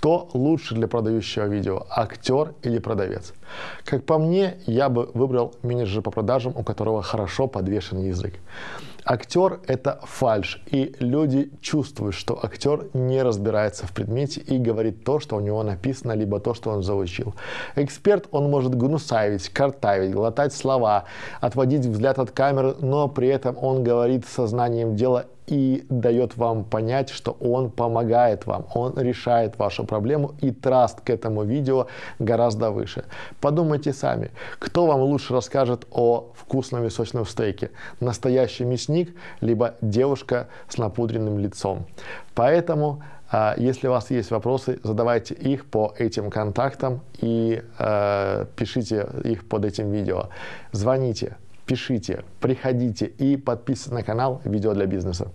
Что лучше для продающего видео, актер или продавец? Как по мне, я бы выбрал менеджера по продажам, у которого хорошо подвешен язык. Актер – это фальш, и люди чувствуют, что актер не разбирается в предмете и говорит то, что у него написано, либо то, что он заучил. Эксперт, он может гнусавить, картавить, глотать слова, отводить взгляд от камеры, но при этом он говорит сознанием дела и дает вам понять, что он помогает вам, он решает вашу проблему, и траст к этому видео гораздо выше. Подумайте сами, кто вам лучше расскажет о вкусном и сочном стейке, настоящий мясник, либо девушка с напудренным лицом. Поэтому а, если у вас есть вопросы, задавайте их по этим контактам и э, пишите их под этим видео. Звоните, пишите, приходите и подписывайтесь на канал «Видео для бизнеса».